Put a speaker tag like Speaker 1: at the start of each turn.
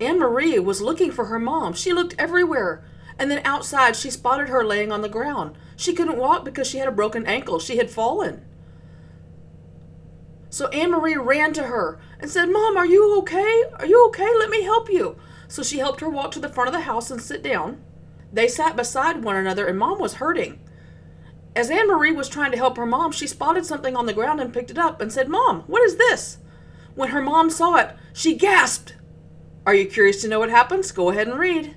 Speaker 1: Anne Marie was looking for her mom. She looked everywhere. And then outside, she spotted her laying on the ground. She couldn't walk because she had a broken ankle. She had fallen. So Anne Marie ran to her and said, Mom, are you okay? Are you okay? Let me help you. So she helped her walk to the front of the house and sit down. They sat beside one another, and Mom was hurting. As Anne Marie was trying to help her mom, she spotted something on the ground and picked it up and said, Mom, what is this? When her mom saw it, she gasped. Are you curious to know what happens? Go ahead and read.